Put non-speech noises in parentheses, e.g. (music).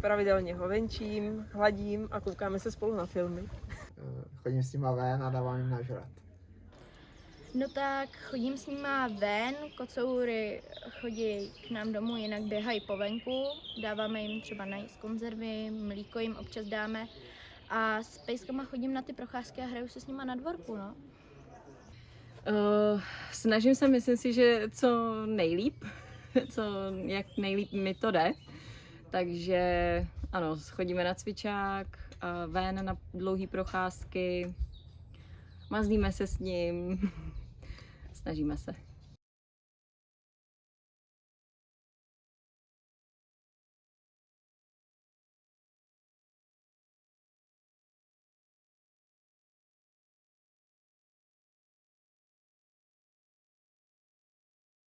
pravidelně ho venčím, hladím a koukáme se spolu na filmy. Eh, Chodím s nima ven a dávám jim nažrat. No tak chodím s nima ven, kocoury chodí k nám domů, jinak běhají po venku, dáváme jim třeba najíst konzervy, mlíko jim občas dáme a s pejskama chodím na ty procházky a hraju se s nima na dvorku, no. Uh, snažím se, myslím si, že co nejlíp, (laughs) co jak nejlíp mi to jde. Takže ano, chodíme na cvičák, ven na dlouhé procházky, mazlíme se s ním, (laughs) snažíme se.